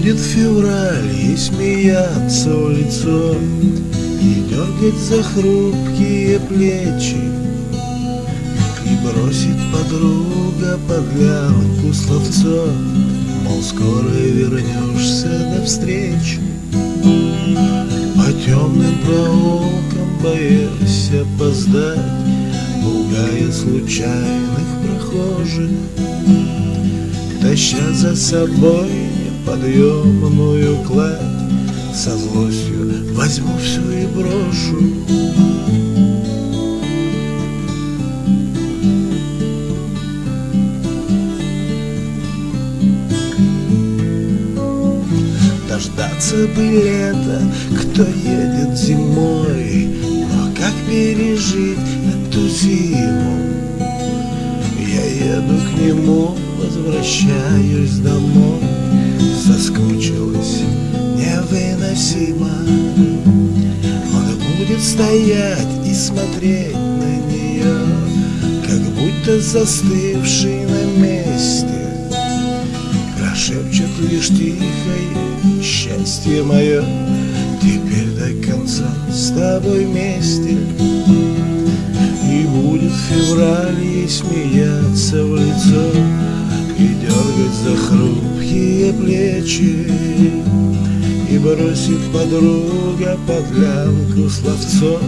февраль и смеяться в лицо. И дергать за хрупкие плечи. И бросит подруга под лямку словцо Мол, скоро вернешься до встречи По темным проулкам боясь опоздать. Пугая случайных прохожих. Таща за собой неподъемную кладь Со злостью возьму все и брошу Дождаться бы лета, кто едет зимой Но как пережить эту зиму? Я еду к нему, возвращаюсь домой стоять и смотреть на нее Как будто застывший на месте. Прошепчет лишь тихое счастье мое Теперь до конца с тобой вместе И будет февраль ей смеяться в лицо И дергать за хрупкие плечи бросит подруга под лямку словцо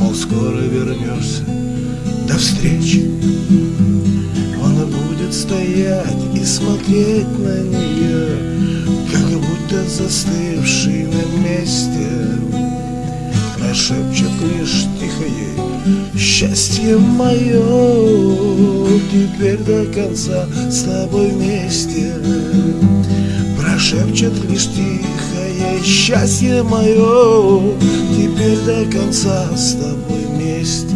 Мол, скоро вернешься, до встречи. Он будет стоять и смотреть на нее Как будто застывший на месте. Прошепчет лишь тихо ей Счастье мое Теперь до конца с тобой вместе Прошепчет лишь тихо Счастье мое Теперь до конца с тобой вместе